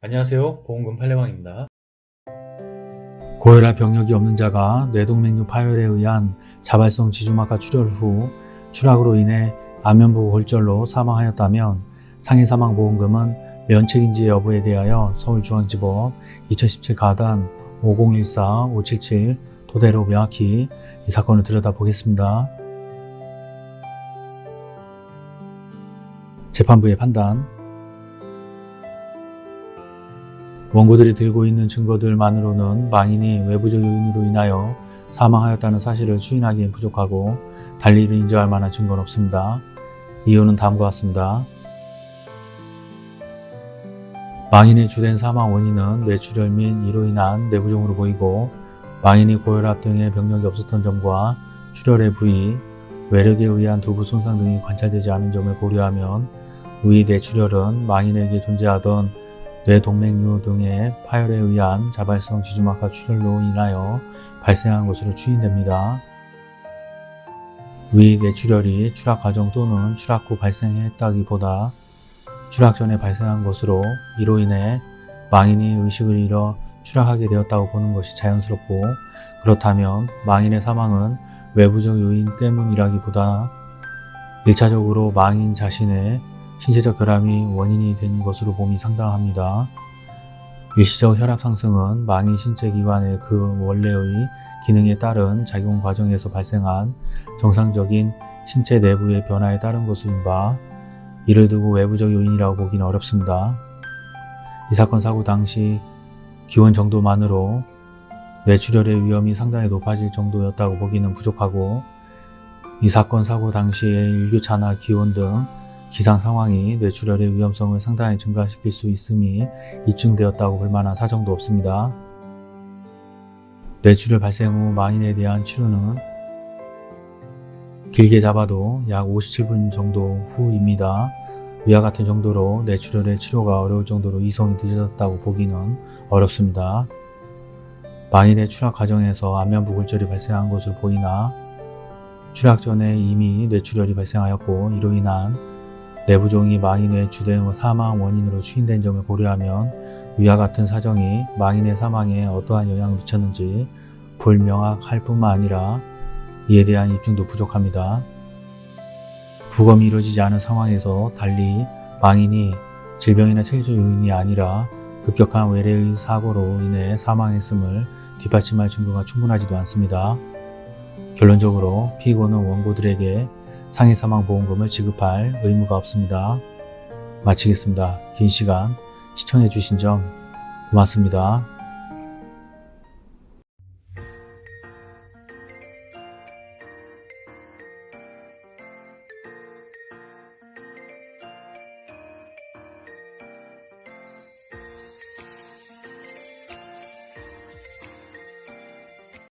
안녕하세요. 보험금 팔례방입니다. 고혈압 병력이 없는 자가 뇌동맥류 파열에 의한 자발성 지주막하 출혈 후 추락으로 인해 안면부 골절로 사망하였다면 상해 사망보험금은 면책인지 여부에 대하여 서울중앙지법 2017 가단 5014-577 토대로 명확히 이 사건을 들여다보겠습니다. 재판부의 판단 원고들이 들고 있는 증거들만으로는 망인이 외부적 요인으로 인하여 사망하였다는 사실을 추인하기엔 부족하고 달리 이를 인정할 만한 증거는 없습니다. 이유는 다음과 같습니다. 망인의 주된 사망 원인은 뇌출혈 및 이로 인한 내부종으로 보이고 망인이 고혈압 등의 병력이 없었던 점과 출혈의 부위, 외력에 의한 두부 손상 등이 관찰되지 않은 점을 고려하면 위 뇌출혈은 망인에게 존재하던 뇌동맥류 등의 파열에 의한 자발성 지주막하 출혈로 인하여 발생한 것으로 추인됩니다. 위 뇌출혈이 추락 과정 또는 추락 후 발생했다기보다 추락 전에 발생한 것으로 이로 인해 망인이 의식을 잃어 추락하게 되었다고 보는 것이 자연스럽고 그렇다면 망인의 사망은 외부적 요인 때문이라기보다 1차적으로 망인 자신의 신체적 결함이 원인이 된 것으로 봄이 상당합니다. 일시적 혈압 상승은 망인 신체 기관의 그 원래의 기능에 따른 작용 과정에서 발생한 정상적인 신체 내부의 변화에 따른 것인 바 이를 두고 외부적 요인이라고 보기는 어렵습니다. 이 사건 사고 당시 기원 정도만으로 뇌출혈의 위험이 상당히 높아질 정도였다고 보기는 부족하고 이 사건 사고 당시의 일교차나 기온 등 기상 상황이 뇌출혈의 위험성을 상당히 증가시킬 수 있음이 입증되었다고 볼 만한 사정도 없습니다. 뇌출혈 발생 후 망인에 대한 치료는 길게 잡아도 약 57분 정도 후입니다. 위와 같은 정도로 뇌출혈의 치료가 어려울 정도로 이송이 늦어졌다고 보기는 어렵습니다. 망인의 추락 과정에서 안면부 골절이 발생한 것으로 보이나 추락 전에 이미 뇌출혈이 발생하였고 이로 인한 내부종이 망인의 주된 사망 원인으로 추인된 점을 고려하면 위와 같은 사정이 망인의 사망에 어떠한 영향을 미쳤는지 불명확할 뿐만 아니라 이에 대한 입증도 부족합니다. 부검이 이루어지지 않은 상황에서 달리 망인이 질병이나 체질적 요인이 아니라 급격한 외래의 사고로 인해 사망했음을 뒷받침할 증거가 충분하지도 않습니다. 결론적으로 피고는 원고들에게 상해 사망 보험금을 지급할 의무가 없습니다. 마치겠습니다. 긴 시간 시청해 주신 점 고맙습니다.